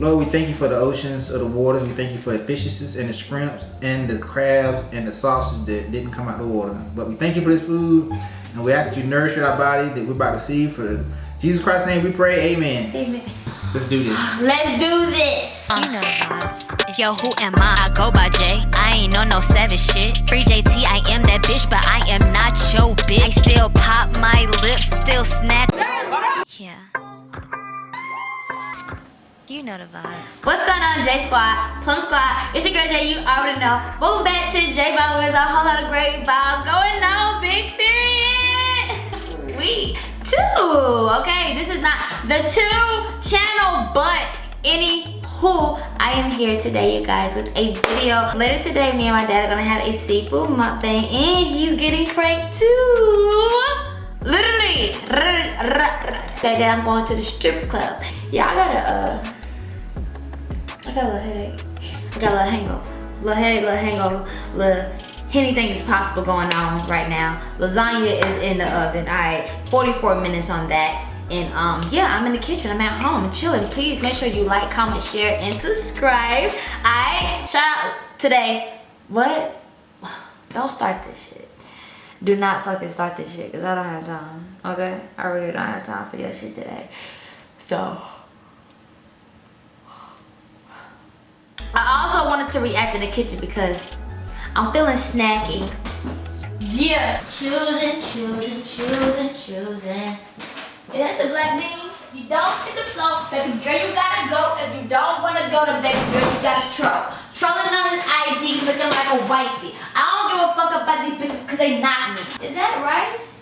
Lord, we thank you for the oceans of the waters. We thank you for the fishes and the shrimps and the crabs and the sausage that didn't come out the water. But we thank you for this food and we ask that you nourish our body that we're about to see. For Jesus Christ's name we pray, amen. Amen. Let's do this. Let's do this. You know vibes. Yo, who am I? I go by J. I ain't on no savage shit. Free JT, I am that bitch, but I am not your bitch. I still pop my lips, still snap. Yeah. You know the vibes. What's going on, J Squad, Plum Squad? It's your girl J. You already know. Welcome back to J Bob with a whole lot of great vibes going on. Big period. We two. Okay, this is not the two channel, but any who I am here today, you guys, with a video. Later today, me and my dad are gonna have a seafood mukbang, and he's getting pranked too. Literally, that I'm going to the strip club. Yeah, I gotta uh. I got a little headache. I got a little hangover. Little headache, little hangover, little anything is possible going on right now. Lasagna is in the oven. All right, 44 minutes on that. And um, yeah, I'm in the kitchen. I'm at home, chilling. Please make sure you like, comment, share, and subscribe. I shout out today. What? Don't start this shit. Do not fucking start this shit, cause I don't have time. Okay? I really don't have time for your shit today. So. I also wanted to react in the kitchen because I'm feeling snacky. Yeah, choosing, choosing, choosing, choosing. Is that the black bean? You don't hit the floor, baby girl, you gotta go. If you don't wanna go to baby girl, you gotta troll. Trolling on his IG looking like a wifey. I don't give a fuck about these bitches cause they not me. Is that rice?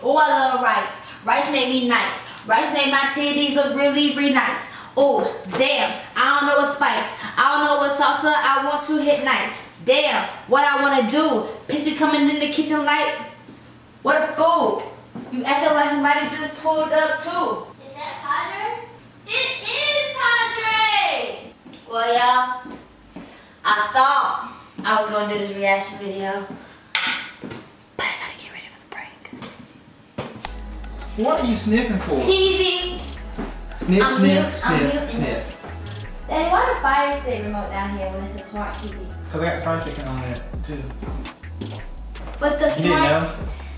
Oh, I love rice. Rice made me nice. Rice made my titties look really, really nice. Oh, damn, I don't know what spice. I don't know what salsa I want to hit nice. Damn, what I want to do. Pissy coming in the kitchen like, what a fool. You acting like somebody just pulled up too. Is that Padre? It is Padre! Well, y'all, I thought I was going to do this reaction video. But I gotta get ready for the break. What are you sniffing for? TV. Sniff, I'm sniff, mute- sniff, muting sniff. Daddy, why the fire stick remote down here when it's a smart TV? Cause I got fire sticking on it too. But the You smart,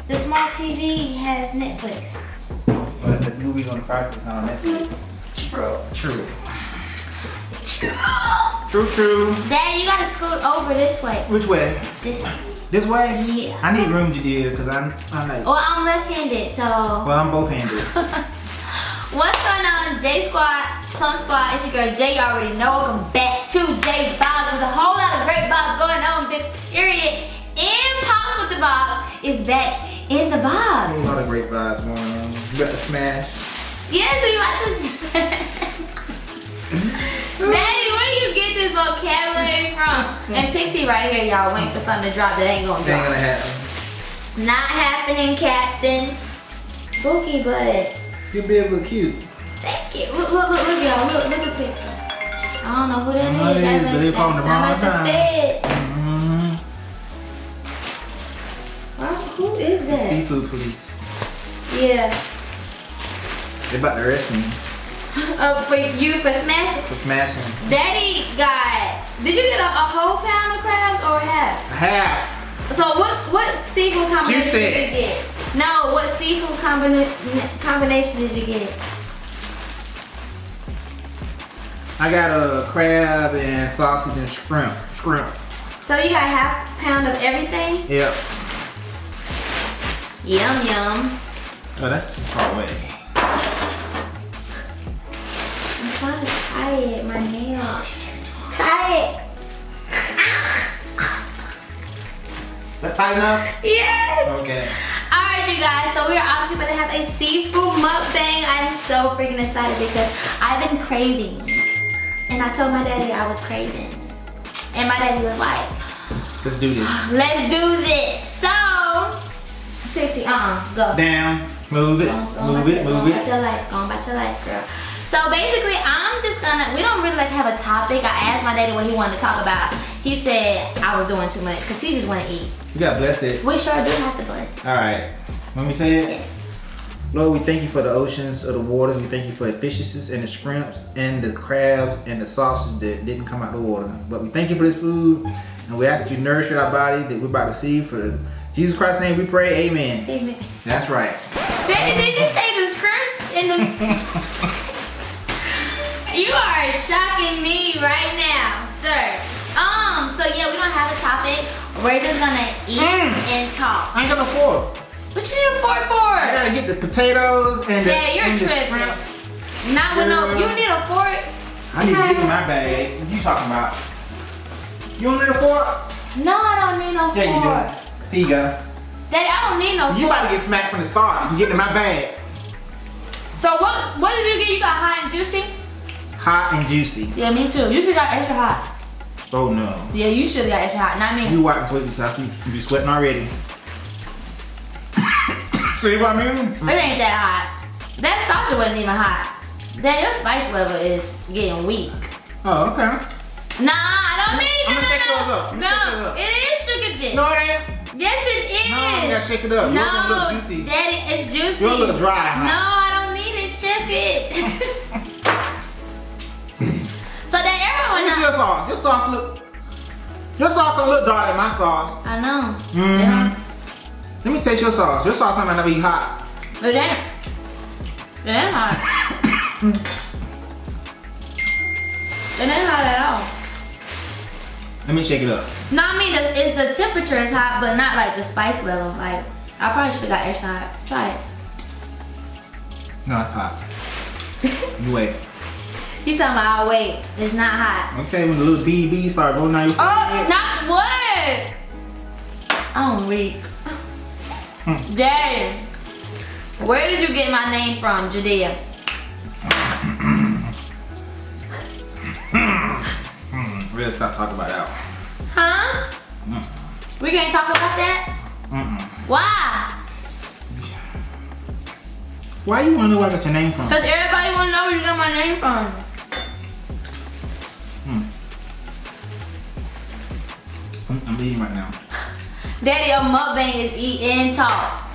the smart TV has Netflix. But the movies on the fire stick's not on Netflix. True. True. True, true. Daddy, you gotta scoot over this way. Which way? This. way. This way? Yeah. I need room to do because I'm, I'm like, Well, I'm left-handed, so. well, I'm both handed. What's going on, J Squad, Plum Squad? It's your girl J. You already know. Welcome back to J Vibes. There's a whole lot of great vibes going on. Big period. And Pops with the Vibes is back in the vibes. A lot of great vibes going on. You got the smash. Yes, we about to. Daddy, where do you get this vocabulary from? And Pixie right here, y'all, waiting for something to drop that ain't gonna drop. Ain't gonna happen. Not happening, Captain. Bookie, but Your bib look cute. Thank you. Look, look, look, look, y'all. Look, look at Pixie. I don't know who that is. it That's is, like- but they that sound the like wrong the time. feds. Mm-hmm. Huh? Who is The that? seafood police. Yeah. They about to arrest me Uh, for you for smashing. for smashing. Daddy got. Did you get a, a whole pound of crabs or half? Have. So what what seafood combination Juicy. did you get? No, what seafood combina combination did you get? I got a crab and sausage and shrimp. Shrimp. So you got half a pound of everything? Yep. Yum yum. Oh, that's too far away. I'm trying to tie it, my nail. Oh, tie it. That tight enough? Yes. Okay. Alright you guys, so we are obviously going to have a seafood mukbang. I'm so freaking excited because I've been craving. And I told my daddy I was craving. And my daddy was like, Let's do this. let's do this. So, Pixie, uh-uh, go. Down. Move it. Go- go Move it. go Move it. your life, going back your life, girl. So basically, I'm just gonna, we don't really like have a topic. I asked my daddy what he wanted to talk about. He said I was doing too much because he just want to eat. You gotta bless it. We sure do have to bless. All right. Let me say it. Yes. Lord, we thank you for the oceans of the waters. We thank you for the fishes and the shrimps and the crabs and the sausage that didn't come out of the water. But we thank you for this food and we ask that you nourish our body that we're about to see. For Jesus Christ's name we pray, amen. Amen. That's right. Daddy, did you say the scripts in the... you are shocking me right now, sir. Um, so yeah, we don't have a topic. We're just gonna eat Mm. and talk. I ain't got no fork. What you need a fork for? Gotta get the potatoes and the, Yeah, you're and the tripping. Not with no, you need a fork. I need to get in my bag. What you talking about? You don't need a fork? No, I don't need no Yeah, you fork. do. Here you go. Daddy, I don't need no So you fork. about to get smacked from the start. You get in my bag. So what what did you get? You got hot and juicy? Hot and juicy. Yeah, me too. You should got extra hot. Oh no. Yeah, you should have got extra hot, not me. You wipe sweat so I see you be sweating already. See what I mean? It ain't that hot. That sausage wasn't even hot. Then your spice level is getting weak. Oh, okay. Nah, I don't need I'ma no, shake no, no. I'ma shake those No, up. it is sugar dick. No, it ain't. Yes, it is. No, you gotta shake it up. You want them to look juicy. Daddy, it's juicy. You want them to look dry, huh? No, I don't need it. Shake it. so that Let everyone me see your sauce. Your sauce look. Your sauce don't look dark like my sauce. I know. Mhm. Yeah. Let me taste your sauce. Your sauce might not be hot. But then, it ain't hot. it ain't hot at all. Let me shake it up. No, I mean, it's the temperature is hot, but not like the spice level. Like, I probably should have got extra hot. Try it. No, it's hot. you wait. You talking about, I'll wait. It's not hot. Okay, when the little BB start rolling down your Oh, not what? I'm weak. Hmm. Daddy, where did you get my name from, Judea? Hmm, really stop talking about that. Huh? Mm. We can't talk about that? Mm-mm. Why? Why you wanna know where I got your name from? Because everybody want to know where you got my name from. Hmm. I'm, I'm eating right now. Daddy, your mukbang is eat and talk.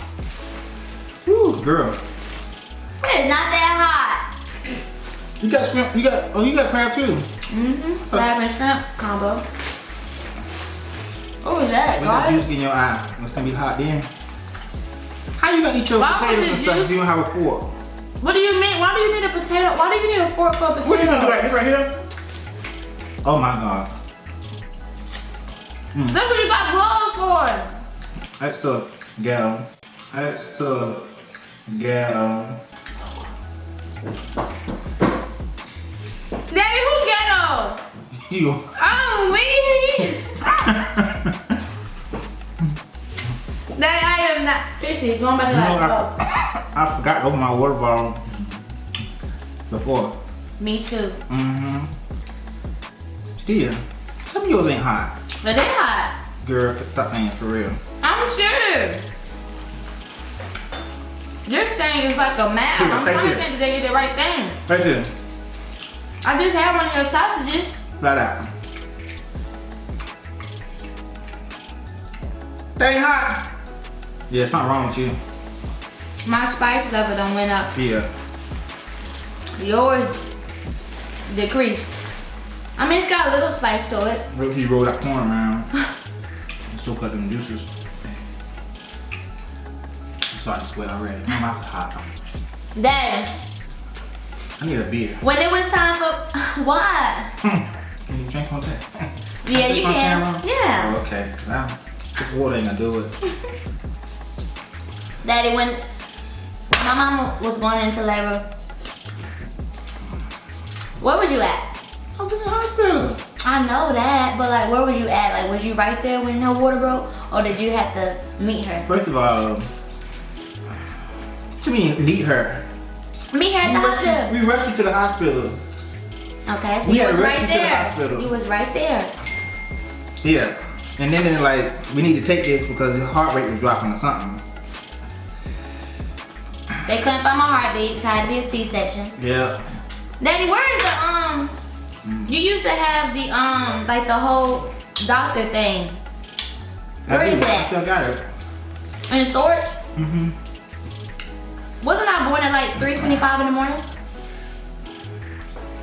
Woo, girl. It's not that hot. You got shrimp, you got, oh, you got crab too. Mm-hmm. Crab and shrimp combo. What was that, When that juice get in your eye, it's gonna be hot then. How you gonna eat your Why potatoes and stuff if you don't have a fork? What do you mean? Why do you need a potato? Why do you need a fork for a potato? What you gonna do like this right here? Oh my god. That's what you got gloves for. That's the gal. That's the gal. Daddy, who ghetto? You. Oh, me. Daddy, I am not fishy. Going back to You know. I, I forgot to open my water bottle before. Me too. Mm-hmm. Still, some of yours ain't hot. But they hot. Girl, stop playing for real. I'm sure. This thing is like a map. Here, I'm trying to you. think that they get the right thing. Right there. I just had one of your sausages. Right out. That ain't hot. Yeah, something wrong with you. My spice level done went up. Yeah. Yours decreased. I mean, it's got a little spice to it. Look, he rolled that corn around. Still cut them juices. I'm starting to sweat already. My mouth's hot. Daddy, I need a beer. when it was time for why? Hmm. Can you drink on that? Yeah, you can. camera? Yeah. Oh, okay. Well, this water ain't gonna do it. Daddy, when my mom was going into labor, where was you at? I was in the hospital. I know that, but like, where was you at? Like, was you right there when her water broke, or did you have to meet her? First of all, what you mean meet her? Meet her at We the hospital. we rushed you to the hospital. Okay, so We you was right you the there. hospital. You was right there. Yeah. And then they're like, we need to take this because his heart rate was dropping or something. They couldn't find my heartbeat, so I had to be a C-section. Yeah. Daddy, where is the um? Mm. You used to have the um, like the whole doctor thing Where I is that? I still got it. in storage. Mm-hmm. Wasn't I born at like 3:25 in the morning?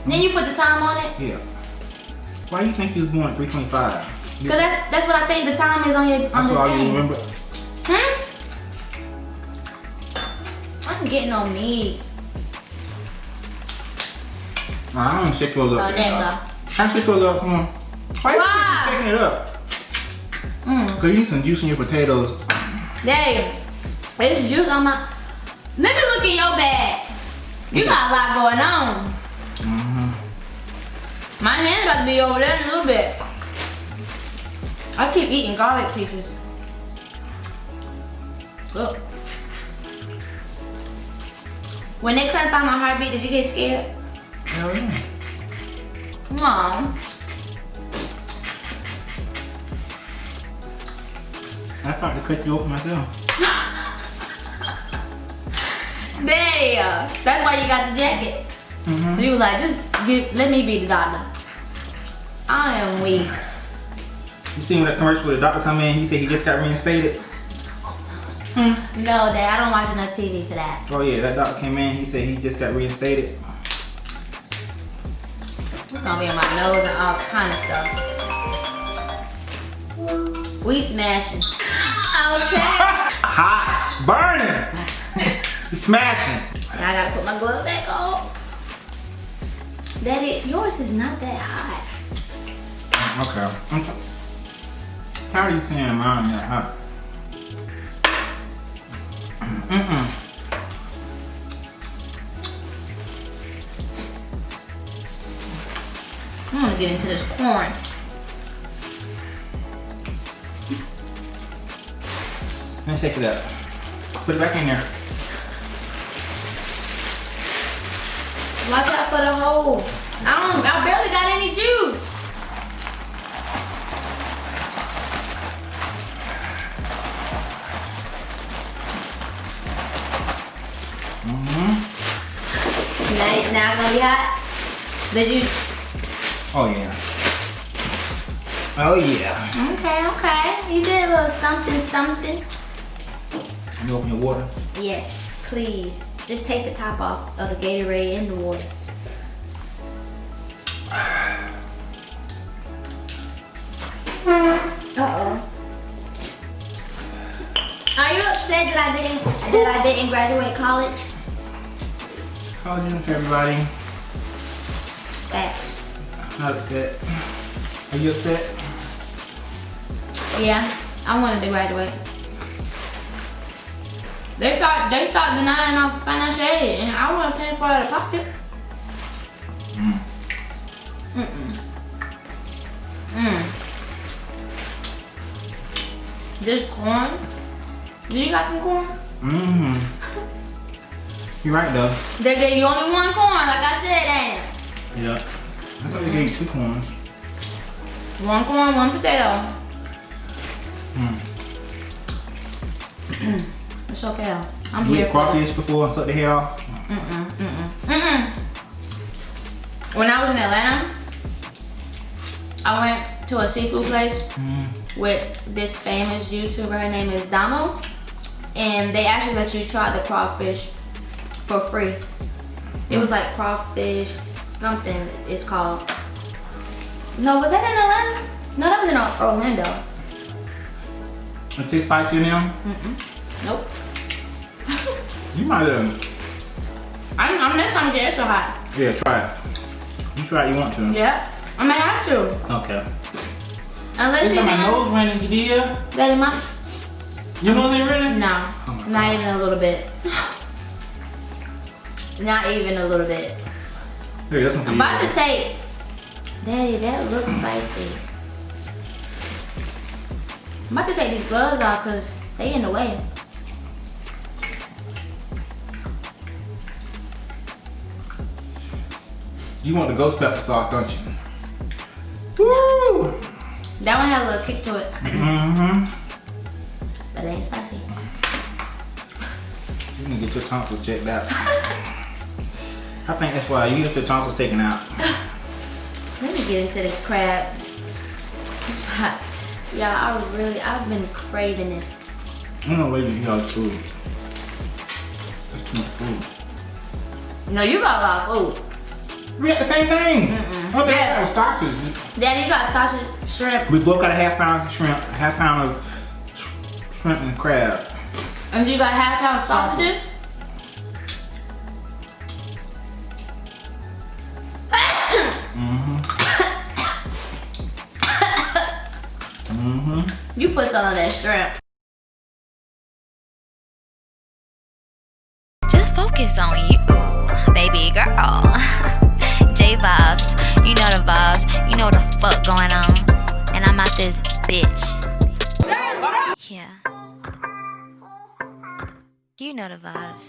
Then you put the time on it? Yeah. Why do you think you was born at 325? Cause that's that's what I think the time is on your on That's all you remember? Hmm? I'm getting on me. I don't shake Oh, up. there you go. I shake yours up? Come on. Why you Why? keep shaking it up? Mm. Cause you need some juice in your potatoes. There. It's juice on my. Let me look in your bag. You got a lot going on. Mm-hmm. My hand about to be over there in a little bit. I keep eating garlic pieces. Look. When they couldn't find my heartbeat, did you get scared? Hell yeah. Mom. I thought to cut you open myself. There. That's why you got the jacket. Mm-hmm. You was like, just give, let me be the doctor. I am weak. You seen that commercial where the doctor come in, he said he just got reinstated? Hmm. No, Dad, I don't watch enough TV for that. Oh yeah, that doctor came in, he said he just got reinstated. It's gonna be on my nose and all kind of stuff. We smashing. Okay. Hot! Burning! you smashing. Now I gotta put my glove back on. Daddy, yours is not that hot. Okay. I'm t- tired of you saying mine that hot. Mm-mm. I'm gonna get into this corn. Let me shake it up. Put it back in there. Watch out for the hole. I don't, I barely got any juice. Mm-hmm. Now, now it's gonna be hot. Did you? Oh yeah. Oh yeah. Okay, okay. You did a little something, something. You open your water. Yes, please. Just take the top off of the Gatorade in the water. Uh-oh. Are you upset that I didn't that I didn't graduate college? Collagen for everybody. Facts. Not upset. Are you upset? Yeah, I wanted to graduate. They start they start denying my financial aid and I want to pay for it out of pocket. Mm. Mm-mm. Mm. This corn. Do you got some corn? Mm-hmm. You're right though. They gave you only one corn, like I said, Yeah. I thought they gave you two corns. One corn, one potato. Mm. It's okay though. I'm You here for crawfish before and suck the head off? Mm-mm, mm-mm, mm-mm. When I was in Atlanta, I went to a seafood place Mm. with this famous YouTuber. Her name is Damo. And they actually let you try the crawfish for free. It was like crawfish something it's called. No, was that in Atlanta? No, that was in Orlando. It tastes spicy now? Mm-mm. Nope. You might have. I'm, I'm next time get extra hot. Yeah, try it. You try it, you want to. Yeah, I'm gonna have to. Okay. Unless on my nose running, Jadea. that it might. Your nose ain't running? No, Oh my not even a little bit. Not even a little bit. Hey, that's one I'm about to take. Daddy, that looks spicy. I'm about to take these gloves off because they in the way. You want the ghost pepper sauce, don't you? Woo! That one had a little kick to it, Mm-hmm. but it ain't spicy. You need to get your tonsils checked out. I think that's why you get the tonsils taken out. Let me get into this crab. Yeah, I really, I've been craving it. I don't know where you eat all the food. It's too much food. No, you got a lot of food. We got the same thing. Mm-mm. Oh, they Yeah. got sausage. Daddy, you got sausage, shrimp, We both got a half pound of shrimp, a half pound of sh- shrimp and crab. and you got half pound of sausages. You put some of that shrimp. Just focus on you, baby girl. J vibes, you know the vibes, you know what the fuck going on. And I'm out this bitch. Yeah. You know the vibes.